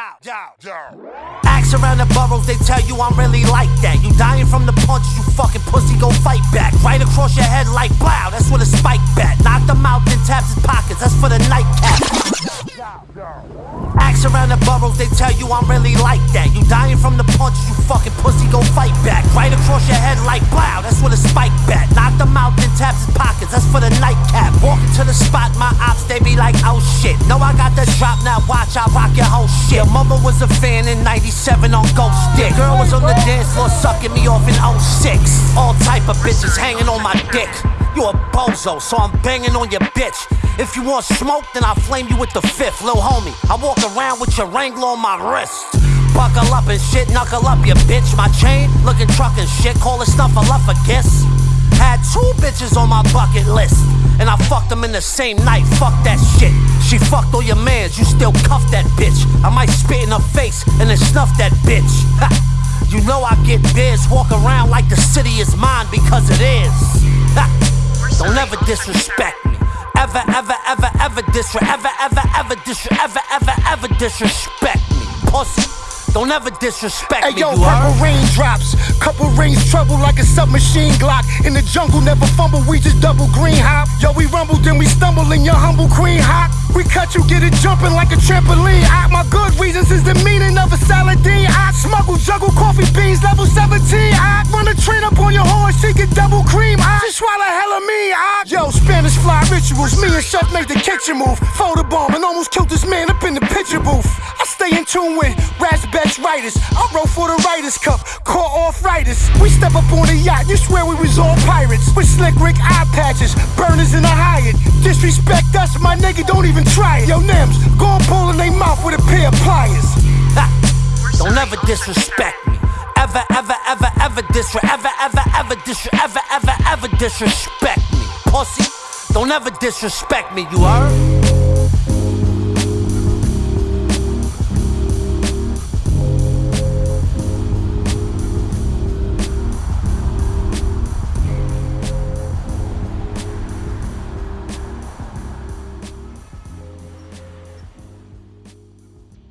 Down. Ask around the boroughs, they tell you I'm really like that. You dying from the punches, you fucking pussy, go fight back. Right across your head like blow, that's where the spike bat. Knock them out, then taps his pockets, that's for the nightcap. Ask around the boroughs, they tell you I'm really like that. You dying from the punches, you fucking pussy, go fight back. Right across your head like blow, that's where the spike bat. Got the drop, now watch, I rock your whole shit. Your mama was a fan in 97 on Ghost Stick. Girl was on the dance floor sucking me off in 06. All type of bitches hanging on my dick. You a bozo, so I'm banging on your bitch. If you want smoke, then I'll flame you with the fifth, lil homie. I walk around with your Wrangler on my wrist. Buckle up and shit, knuckle up, you bitch. My chain, looking truck and shit, call it stuff, I love a kiss. Had two bitches on my bucket list, and I fucked them in the same night. Fuck that shit. She fucked all your mans, you still cuff that bitch. I might spit in her face and then snuff that bitch. Ha. You know I get biz, walk around like the city is mine because it is. Ha. Don't ever disrespect me. Ever, ever, ever, ever disrespect, ever, ever, ever disrespect, ever, ever, ever disrespect me, pussy. Don't ever disrespect hey, me. yo, you purple raindrops, couple rings trouble like a submachine Glock. In the jungle, never fumble, we just double green hop. Yo, we rumble, then we stumble in your humble queen hop. We cut you, get it jumping like a trampoline. I, my good reasons is the meaning of a saladine. I smuggle, juggle coffee beans, level 17. I run a train up on your horse, she get double cream. I just swallow hella me. I, yo, Spanish fly rituals. Me and Chef made the kitchen move. Photo bomb and almost killed this man up in the picture booth. Tune with Raspberry writers. I wrote for the Writers Cup, caught off writers. We step up on the yacht, you swear we was all pirates. With slick Rick eye patches, burners in a Hyatt. Disrespect us, my nigga, don't even try it. Yo, Nims, go and pull in their mouth with a pair of pliers. Ha. Don't ever disrespect me. Ever, ever, ever, ever disrespect, ever, ever, ever disrespect, ever, ever, ever disrespect me. Pussy, don't ever disrespect me, you heard?